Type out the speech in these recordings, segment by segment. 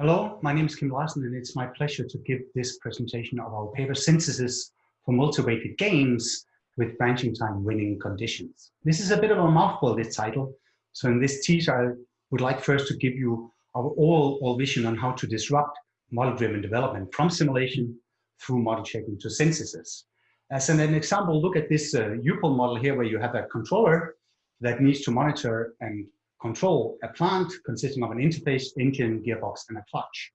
Hello, my name is Kim Larsen and it's my pleasure to give this presentation of our paper synthesis for multi-weighted games with branching time winning conditions. This is a bit of a mouthful, this title. So in this teaser, I would like first to give you our all vision on how to disrupt model-driven development from simulation through model checking to synthesis. As an, an example, look at this uh, UPPAAL model here where you have a controller that needs to monitor and control a plant consisting of an interface, engine, gearbox, and a clutch.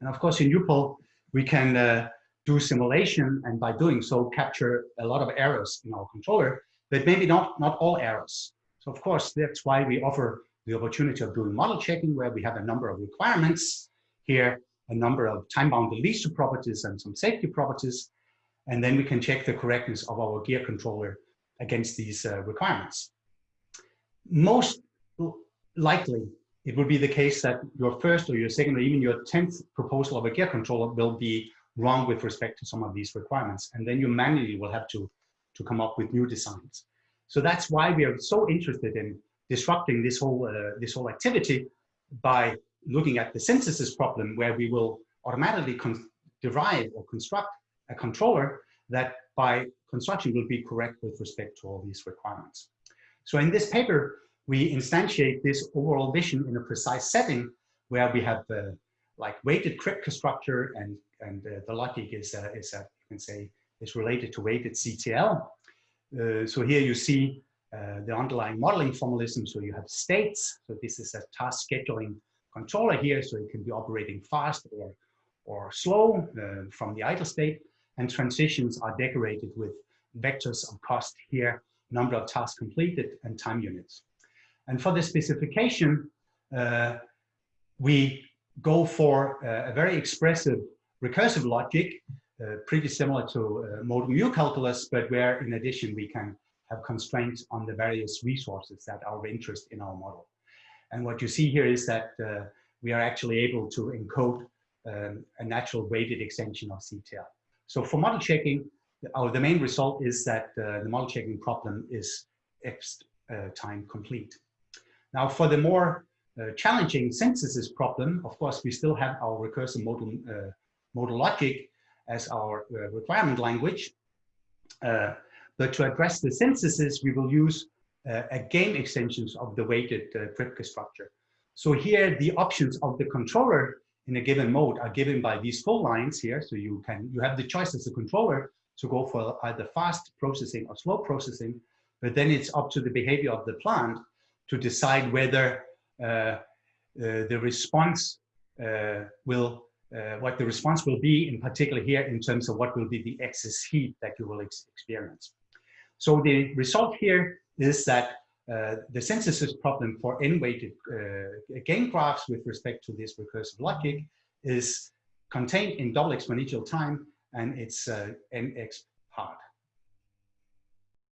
And of course, in UPPAAL, we can uh, do simulation and by doing so capture a lot of errors in our controller, but maybe not, not all errors. So of course, that's why we offer the opportunity of doing model checking where we have a number of requirements here, a number of time-bound least properties and some safety properties, and then we can check the correctness of our gear controller against these uh, requirements. Most likely it would be the case that your first or your second or even your 10th proposal of a gear controller will be wrong with respect to some of these requirements. And then you manually will have to, to come up with new designs. So that's why we are so interested in disrupting this whole, uh, this whole activity by looking at the synthesis problem where we will automatically derive or construct a controller that by construction will be correct with respect to all these requirements. So in this paper, we instantiate this overall vision in a precise setting where we have uh, like weighted Kripke structure and and uh, the logic is uh, is uh, you can say is related to weighted CTL. Uh, so here you see uh, the underlying modeling formalism. So you have states. So this is a task scheduling controller here, so it can be operating fast or or slow uh, from the idle state. And transitions are decorated with vectors of cost here, number of tasks completed, and time units. And for the specification, uh, we go for a very expressive recursive logic, uh, pretty similar to uh, modal mu calculus, but where in addition we can have constraints on the various resources that are of interest in our model. And what you see here is that uh, we are actually able to encode um, a natural weighted extension of CTL. So for model checking, our, the main result is that uh, the model checking problem is X uh, time complete. Now for the more uh, challenging synthesis problem, of course, we still have our recursive modal, uh, modal logic as our uh, requirement language. Uh, but to address the synthesis, we will use uh, a game extensions of the weighted uh, Kripke structure. So here, the options of the controller in a given mode are given by these full lines here. So you can you have the choice as a controller to go for either fast processing or slow processing, but then it's up to the behavior of the plant to decide whether uh, uh, the response uh, will, what the response will be, in particular here in terms of what will be the excess heat that you will ex experience. So the result here is that uh, the synthesis problem for n-weighted uh, game graphs with respect to this recursive logic is contained in double exponential time and it's uh, nx hard.